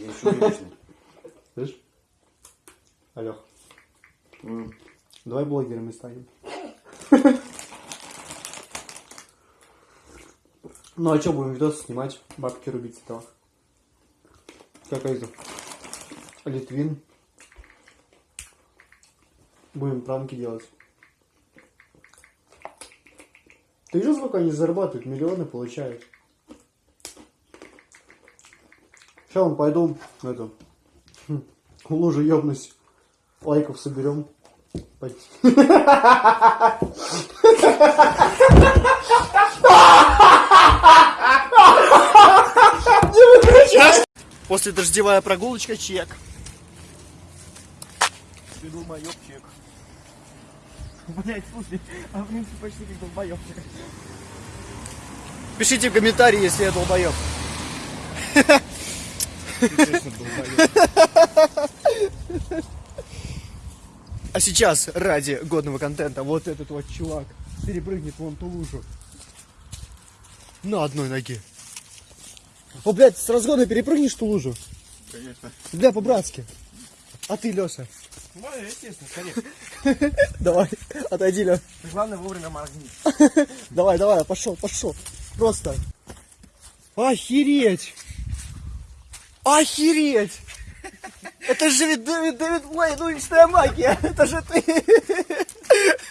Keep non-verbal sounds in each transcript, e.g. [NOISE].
Я еще приличный. [LAUGHS] Слышь? Алёх, давай блогерами станем. Ну а что, будем видосы снимать, бабки рубить с этого. Как это? Литвин. Будем пранки делать. Ты видел, сколько они зарабатывают? Миллионы получают. Сейчас он пойду это, в [LAUGHS] лужу ёбнусь. Лайков соберем. Пойти. [LAUGHS] После дождевая прогулочка чек. Иду маёк чек. Блять, слушай, а в принципе почти как долбоёб. Пишите в комментарии, если я долбоеб. А сейчас, ради годного контента, вот этот вот чувак перепрыгнет вон ту лужу. На одной ноге. О, блядь, с разгона перепрыгнешь ту лужу? Конечно. Бля, по-братски. А ты, Леша? Ну, естественно, конечно. [LAUGHS] Давай, отойди, Леша. Главное вовремя моргни. [LAUGHS] Давай, давай, пошел, пошел. Просто. Охереть! Охереть! Это же ведь Дэвид, Дэвид Блейд, уличная магия! [LAUGHS] Это же ты!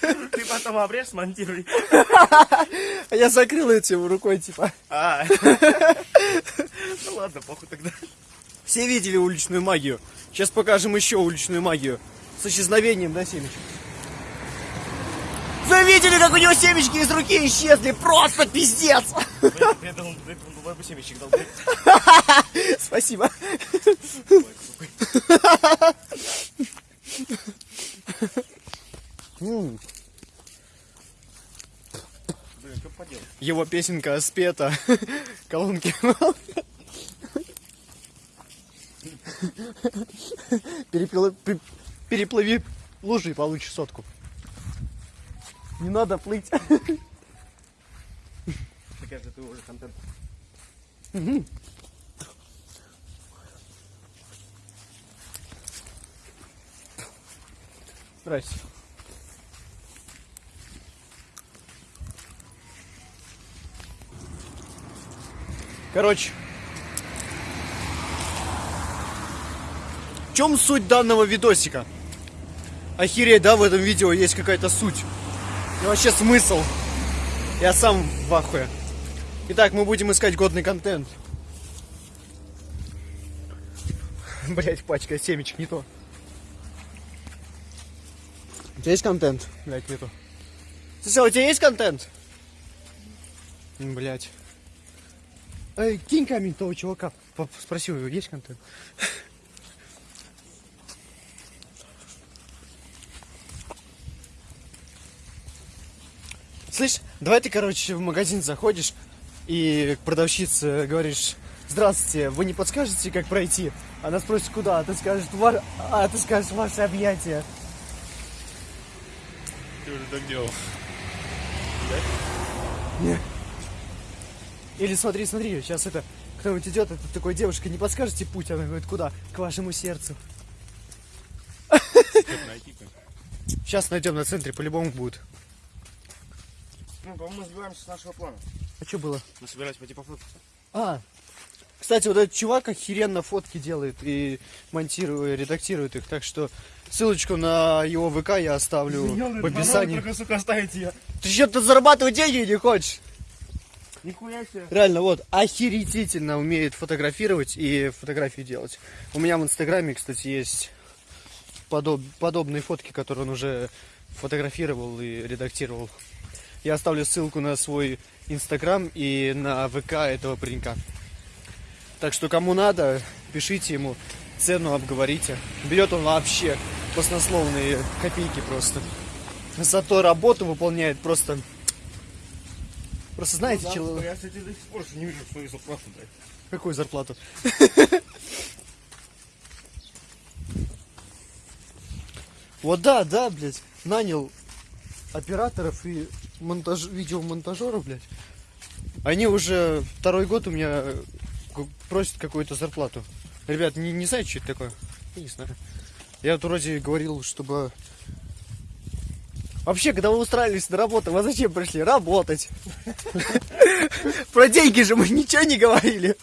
Ты потом обрежь, смонтируй. А я закрыл этим рукой, типа. А. Ну ладно, похуй тогда. Все видели уличную магию. Сейчас покажем еще уличную магию. С исчезновением, да, семечек? Видели, как у него семечки из руки исчезли? Просто пиздец! [LAUGHS] Спасибо. Его песенка спета. Колонки. Переплыви лужи и получишь сотку. Не надо плыть. Мне кажется, ты уже контент. Здрасте. Короче. В чем суть данного видосика? Охереть, да, в этом видео есть какая-то суть. И вообще смысл. Я сам в ахуе. Итак, мы будем искать годный контент. [LAUGHS] Блять, пачка семечек не то. У тебя есть контент? Блять, нету. Слушай, а у тебя есть контент? Блять. Эй, кинь камень того чувака. Спроси у него, есть контент? [LAUGHS] Слышь, давай ты, короче, в магазин заходишь и к продавщице говоришь, здравствуйте, вы не подскажете, как пройти? Она спросит, куда? А ты скажешь, «Вар- а ты скажешь, ваше объятие. Ты уже так делал. Или смотри, смотри, сейчас это кто-нибудь идет, это такой девушка, не подскажете путь? Она говорит, куда? К вашему сердцу. Сейчас найдем на центре, по-любому будет. Ну, по-моему, мы сбиваемся с нашего плана. А что было? Мы собирались пойти пофоткаться. А, кстати, вот этот чувак охеренно фотки делает и монтирует, редактирует их, так что ссылочку на его ВК я оставлю в описании. Только, сука, оставить ее. Ты что-то зарабатывать деньги не хочешь? Нихуя себе. Реально, вот, охерительно умеет фотографировать и фотографии делать. У меня в Инстаграме, кстати, есть подоб- подобные фотки, которые он уже фотографировал и редактировал. Я оставлю ссылку на свой Инстаграм и на ВК этого паренька. Так что кому надо, пишите ему, цену обговорите. Берет он вообще баснословные копейки просто. Зато работу выполняет просто... Просто знаете, Да, человек... Я, кстати, до сих пор не вижу свою зарплату, блядь. Какую зарплату? [LAUGHS] Вот да, да, блядь. Нанял операторов и монтаж... видеомонтажеров, блядь. Они уже второй год у меня ку- просят какую-то зарплату. Ребят, не, не знаете, что это такое? Я не знаю. Я вот вроде говорил, чтобы... Вообще, когда вы устраивались на работу, вы зачем пришли? Работать. [LAUGHS] Про деньги же мы ничего не говорили.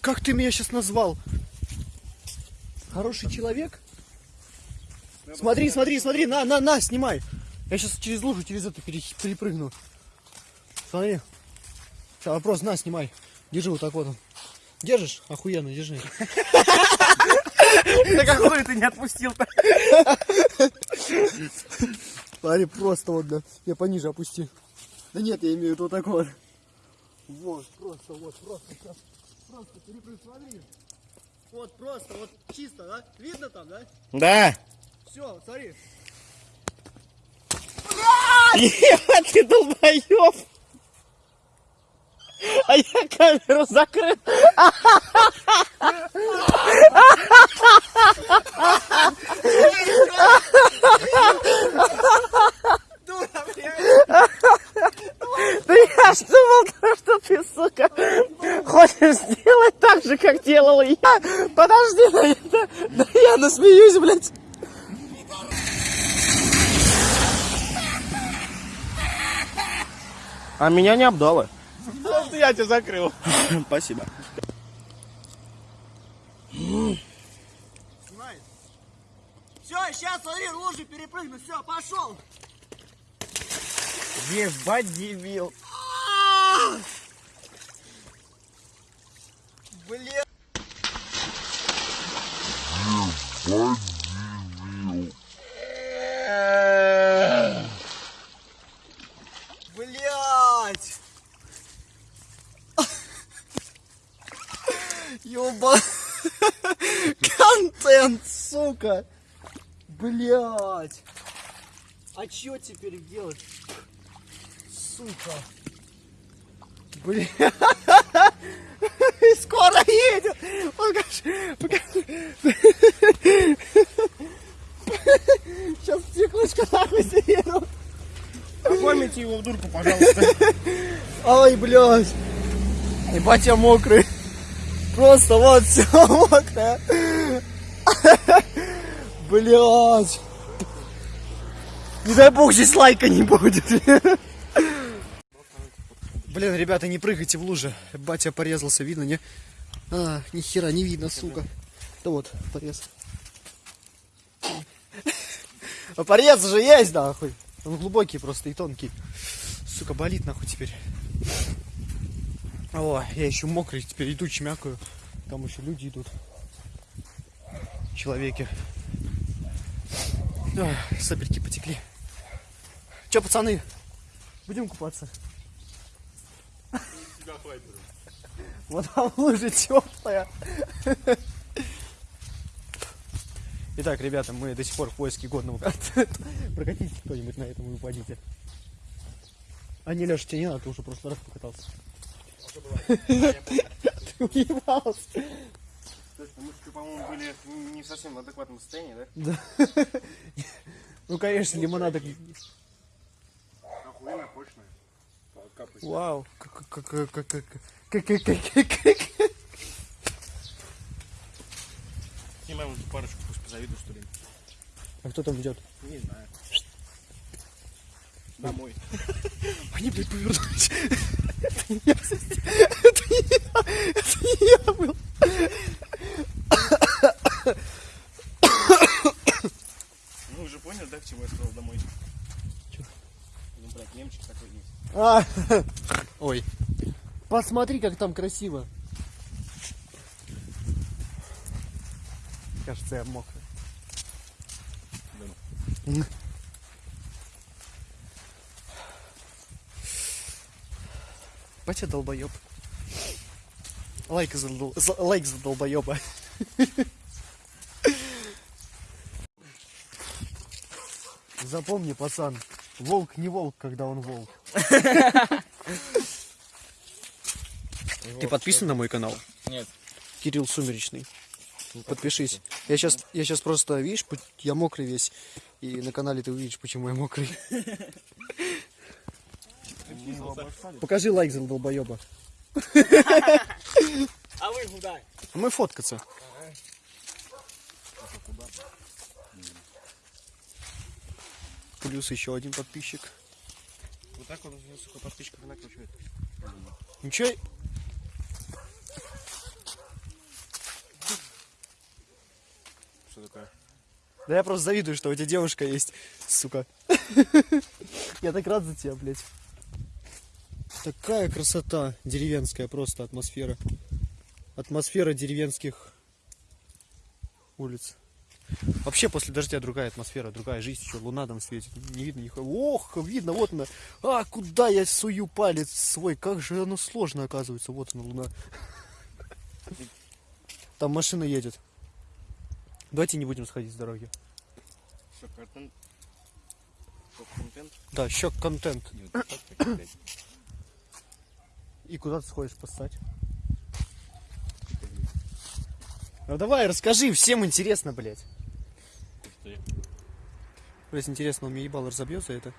Как ты меня сейчас назвал? Хороший человек? Смотри, смотри, смотри, на, на, на, снимай. Я сейчас через лужу, через это пере- перепрыгну. Смотри. Сейчас вопрос, на, снимай. Держи вот так вот. он. Держишь? Охуенно, держи. [LAUGHS] Да какой ты не отпустил-то? Смотри, просто вот, да. Я пониже опусти. Да нет, я имею в виду вот так вот. Вот, просто, вот, просто, сейчас. Просто перепрыгну, смотри. Вот, просто, вот, чисто, да? Видно там, да? Да. Все, смотри. Ебать, ты долбоёб! А я камеру закрыл. Да я ж думал, что ты, сука, хочешь сделать так же, как делал я. Подожди, да я насмеюсь, блядь. А меня не обдало. Просто я тебя закрыл. [LAUGHS] Спасибо. Все, сейчас, смотри, лужи перепрыгну, все, пошел. Ебать, дебил. Блин. Блять! Ёба... Контент, сука! Блять! А чё теперь делать? Сука! Бля... [LAUGHS] Скоро едет! Покажи, покажи. [LAUGHS] Сейчас стеклышко нахуй съеду. Оформите его в дурку, пожалуйста. [LAUGHS] Ай, блядь. Ебать, я мокрый. Просто вот все мокрое. Блядь. Не дай бог здесь лайка не будет. Блин, ребята, не прыгайте в луже. Батя порезался, видно, не? А, ни хера не видно, сука. Да вот, порез. А порез же есть, нахуй. Он глубокий просто и тонкий. Сука, болит нахуй теперь. О, я еще мокрый, теперь иду чмякаю. Там еще люди идут. Человеки. Ой, сопельки потекли. Че, пацаны, будем купаться? Вот там лужа теплая. Итак, ребята, мы до сих пор в поиске годного контента. Прокатитесь кто-нибудь на этом и упадите. А не, Леша, тебе не надо, ты уже в прошлый раз покатался. Ты уебался. Точно, мы, по-моему, были не в адекватном состоянии, да? Да. [LAUGHS] Ну, конечно, лимонада... Охуенно прочная. Вау. Снимаем эту парочку, пусть позавидуют, что ли. А кто там идет? Не знаю. Домой. [LAUGHS] Они, блядь, повернулись. [LAUGHS] Это не я. Это не я. Это не А, ой. Посмотри, как там красиво. Кажется, я мокрый. Батя долбоеб. Лайк за, дол- за- лайк за долбоеба. Запомни, пацан, волк не волк, когда он волк. [LAUGHS] Ты подписан на мой канал? Нет. Кирилл Сумеречный. Подпишись. Я сейчас, я сейчас просто, видишь, я мокрый весь. И на канале ты увидишь, почему я мокрый. [LAUGHS] Покажи лайк за долбоеба. А вы куда? Мы фоткаться. Плюс еще один подписчик. Вот так вот, сука, подписчиков накручивает. Ничего. Что такое? Да я просто завидую, что у тебя девушка есть, сука. Я так рад за тебя, блядь. Такая красота деревенская, просто атмосфера. Атмосфера деревенских улиц. Вообще после дождя другая атмосфера, другая жизнь, еще луна там светит. Не видно нихуя. Ох, видно, вот она. А, куда я сую палец свой? Как же оно сложно оказывается. Вот она, луна. Там машина едет. Давайте не будем сходить с дороги. Да, щек контент. Не, вот так, так, блядь. И куда ты сходишь поссать? Ну давай, расскажи, всем интересно, блядь. Ты. Блядь, интересно, он мне ебало разобьет за это?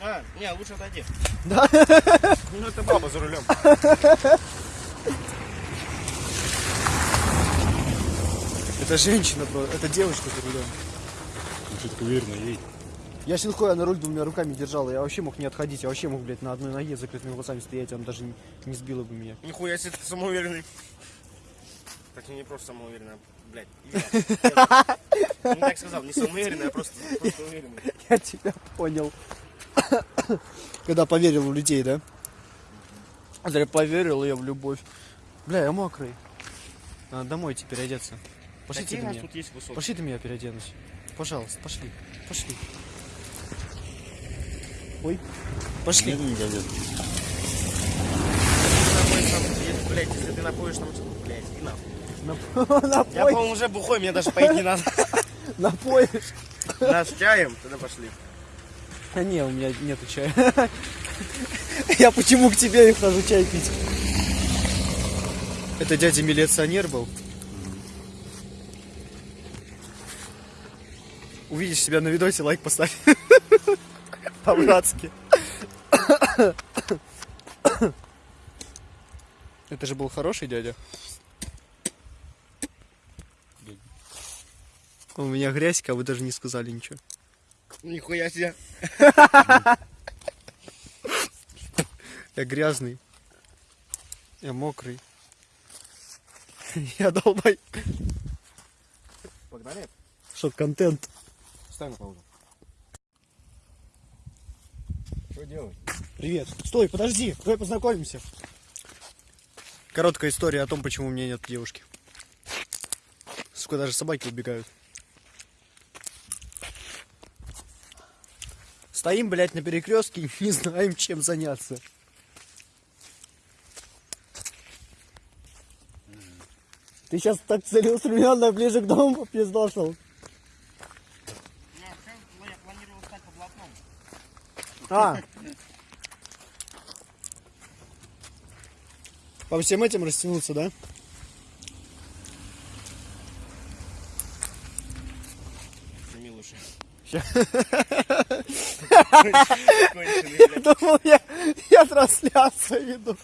А, не, лучше отойди. Да? [LAUGHS] Ну это баба за рулем. Это женщина, бро, это девочка за рулем. Ты так уверенно едь. Я синхуя на руль двумя руками держал, я вообще мог не отходить, я вообще мог, блядь, на одной ноге с закрытыми глазами стоять, он даже не, не сбило бы меня. Нихуя себе ты самоуверенный. Так не просто самоуверенный, а, блядь. я- я Не так сказал, не самоуверенный, а просто, просто уверенный. Я тебя понял. Когда поверил в людей, да? Зря поверил я в любовь. Бля, я мокрый. Надо домой теперь одеться. Пошлите Какие у нас меня. тут есть? Пошли ты меня переоденусь. Пожалуйста, пошли. Пошли. Ой. Пошли. Напоишь там, если, Блядь, если ты напоишь там, блядь, и нахуй. [LAUGHS] Я, по-моему, уже бухой, мне даже поить не надо. [LAUGHS] напоишь. Нас чаем, тогда пошли. А не, у меня нету чая. [LAUGHS] Я почему к тебе и хожу чай пить? Это дядя милиционер был? Увидишь себя на видосе, лайк поставь. По-братски. [COUGHS] Это же был хороший дядя. У меня грязька, а вы даже не сказали ничего. Нихуя себе. Я грязный. Я мокрый. [LAUGHS] Я долбай. Погнали? Что, контент? Ставь на паузу. Что делать? Привет. Стой, подожди, давай познакомимся. Короткая история о том, почему у меня нет девушки. Сука, даже собаки убегают. Стоим, блядь, на перекрестке, [LAUGHS] не знаем, чем заняться. Ты сейчас так целеустремленно ближе к дому попиздошил. А. По всем этим растянуться, да? Ща. [LAUGHS] [LAUGHS] Блядь. Думал, я, я трансляцию веду.